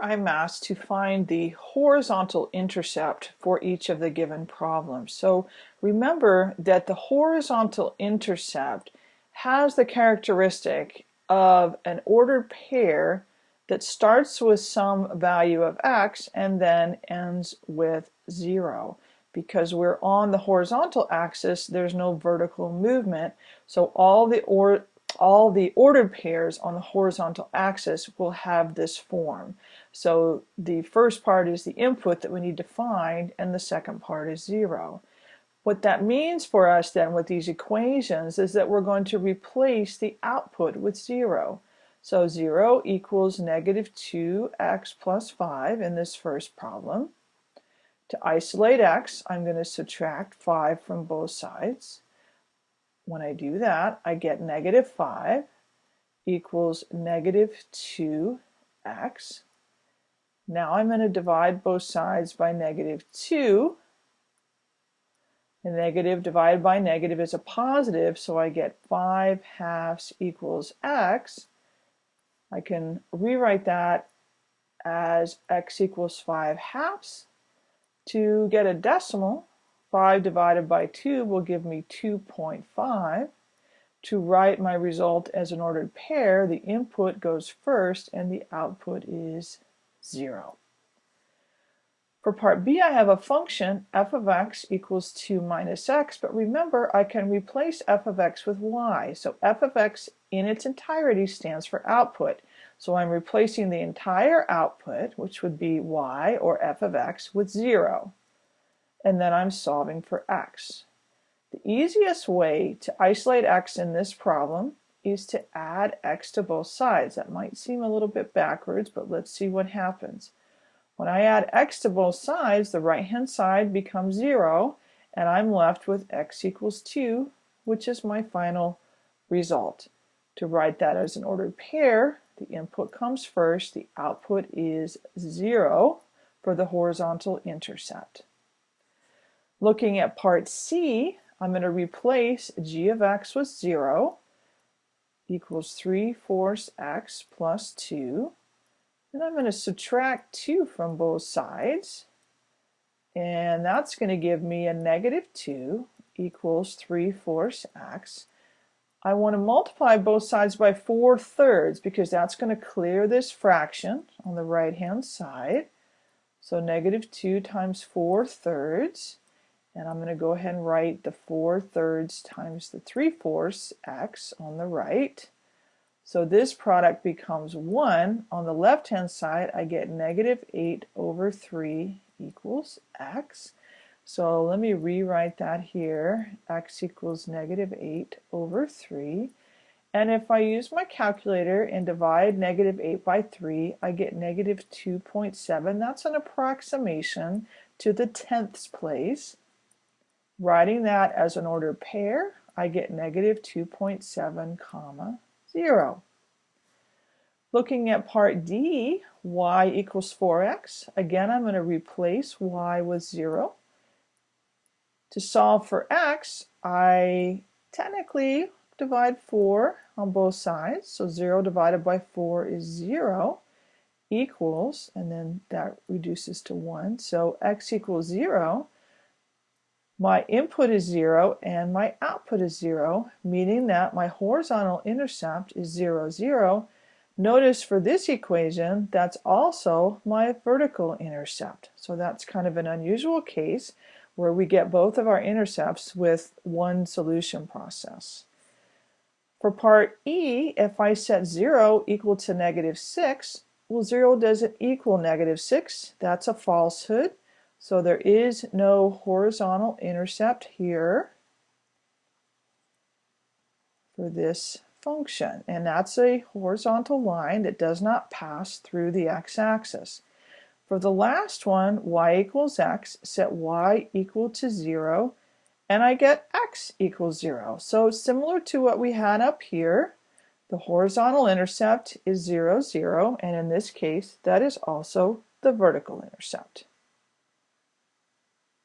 Here I'm asked to find the horizontal intercept for each of the given problems. So remember that the horizontal intercept has the characteristic of an ordered pair that starts with some value of x and then ends with 0. Because we're on the horizontal axis, there's no vertical movement, so all the or all the ordered pairs on the horizontal axis will have this form. So the first part is the input that we need to find and the second part is zero. What that means for us then with these equations is that we're going to replace the output with zero. So 0 equals negative 2x plus 5 in this first problem. To isolate x, I'm going to subtract 5 from both sides. When I do that, I get negative 5 equals negative 2x. Now I'm going to divide both sides by negative 2. The negative divided by negative is a positive, so I get 5 halves equals x. I can rewrite that as x equals 5 halves. To get a decimal, 5 divided by 2 will give me 2.5. To write my result as an ordered pair, the input goes first and the output is 0. For part b, I have a function f of x equals 2 minus x, but remember I can replace f of x with y. So f of x in its entirety stands for output. So I'm replacing the entire output, which would be y or f of x, with 0 and then I'm solving for x. The easiest way to isolate x in this problem is to add x to both sides. That might seem a little bit backwards, but let's see what happens. When I add x to both sides, the right-hand side becomes 0, and I'm left with x equals 2, which is my final result. To write that as an ordered pair, the input comes first, the output is 0 for the horizontal intercept. Looking at part C, I'm going to replace g of x with 0 equals 3 fourths x plus 2. And I'm going to subtract 2 from both sides. And that's going to give me a negative 2 equals 3 fourths x. I want to multiply both sides by 4 thirds because that's going to clear this fraction on the right hand side. So negative 2 times 4 thirds and I'm going to go ahead and write the 4 thirds times the 3 fourths x on the right. So this product becomes 1. On the left hand side I get negative 8 over 3 equals x. So let me rewrite that here. x equals negative 8 over 3. And if I use my calculator and divide negative 8 by 3, I get negative 2.7. That's an approximation to the tenths place. Writing that as an ordered pair, I get negative 2.7 comma 0. Looking at part D, y equals 4x. Again, I'm going to replace y with 0. To solve for x, I technically divide 4 on both sides. So 0 divided by 4 is 0 equals, and then that reduces to 1. So x equals 0 my input is 0 and my output is 0, meaning that my horizontal intercept is 0, 0. Notice for this equation, that's also my vertical intercept. So that's kind of an unusual case where we get both of our intercepts with one solution process. For part E, if I set 0 equal to negative 6, well 0 doesn't equal negative 6. That's a falsehood. So there is no horizontal intercept here for this function. And that's a horizontal line that does not pass through the x-axis. For the last one, y equals x, set y equal to 0, and I get x equals 0. So similar to what we had up here, the horizontal intercept is 0, 0, and in this case, that is also the vertical intercept.